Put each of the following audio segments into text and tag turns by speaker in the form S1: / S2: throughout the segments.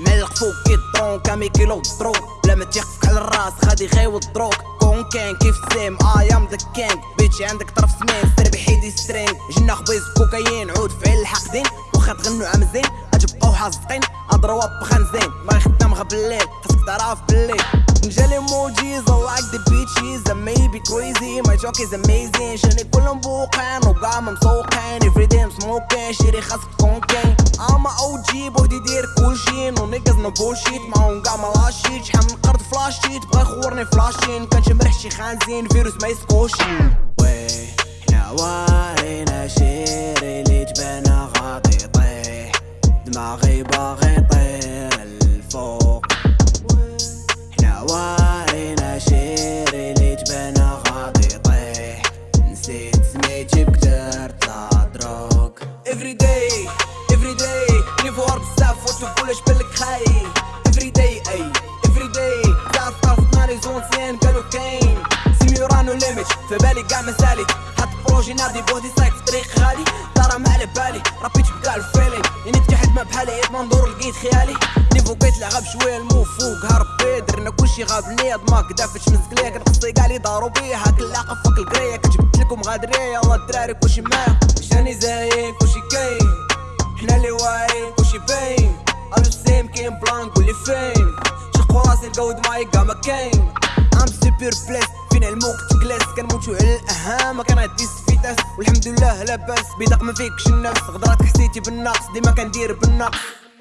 S1: ملق فوق الطرون كامي كيلو دروك بلا ما تيخفك على الراس غادي غيو الدروك كون كان كيف سيم اي ام ذا كينج بيتشي عندك طرف سمين سير بحيدي سترينج جنا خبيز كوكايين عود فعل الحاقدين واخا تغنوا عام زين غتبقاو حاصقين اضروا بخنزين ما خدام غا بالليل خاصك تعرف بالليل. نجالي موجيز I like the bitches may crazy. My joke is amazing. شاني كلهم بوقين وقاع مسوقين day I'm smoking. شيري خاصك تكون كين I'm a OG بوحدي دير كلشي نو نيجاز نو بولشيت معاهم قاع ملاشيت شحال من قرض فلاشيت بغا يخورني فلاشين كان شي مريح شي خانزين فيروس ما يسكوش وي حنا وارينا شيري اللي جبنا غادي يطيح دماغي every day نيفو هارب بزاف وتقولش بالك خاي Every day, اي every day. تعرف تعرف ناري زون سين قالوا كاين سيميورانو ليميت في بالي قاع مسالي. حط بروجي نادي بوحدي سايق طريق غالي ترى ما على بالي ربيت بكاع الفيلين يعني تحت ما بحالي منظور لقيت خيالي. نيفو بقيت لعب شوية المو فوق هربي درنا كلشي غاب نيض ما كدافتش مزقليه كنقصي كاع لي دارو بيا هاك اللاقه فك القرية. كجبت لكم غادرية يلا الدراري كلشي معايا شاني زاين كلشي كاين. كلشي باين. ألو سيم كاين بلان قولي فين شقو راسي لقاو دماغي كاع ما كاين ام سوبر بليس فين علموك تجلس كنموتو على الأهم. كان عندي سفيتاس والحمد لله لاباس بيدق ما فيكش النفس. غدرات حسيتي بالنقص. ديما كندير بالنقص.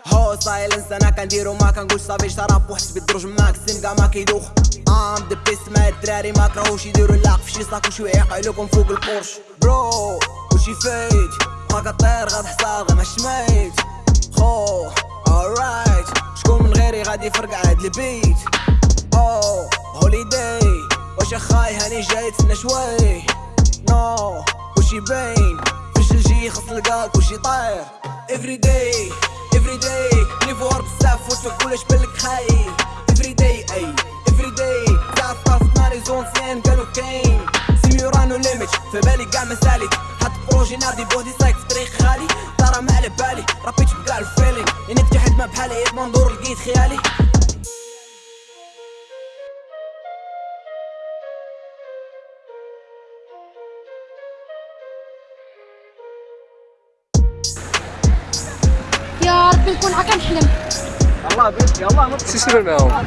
S1: هو سايلنس أنا كنديرو ما كنقولش صافي. شراب وحسبي الدروج ماكسيم كاع ما كيدوخ. ام ذا بيست مع الدراري ما كرهوش. يديرو اللاق في شي صاك وشي يعقلوكم فوق البورش. برو وشي فايت ما كطير. غتحصل غير ما شميت. خو alright. شكون من غيري غادي يفرق عاد البيت؟ أو هوليداي واش أخاي هاني جاي تسنى شوي؟ نو وشي باين فاش الجي خاص لقاك وشي طاير every day every بزاف وتقولش بالك خاي في بالي قاع مسالي حط بروجي نادي بوحدي سايق في طريق خالي. ترى ما على بالي ربيت بكاع الفيلين إني تحت ما بحالي منظور لقيت خيالي.
S2: يا ربي نكون هكا نحلم
S3: بنت يلا
S4: شو يصير معاهم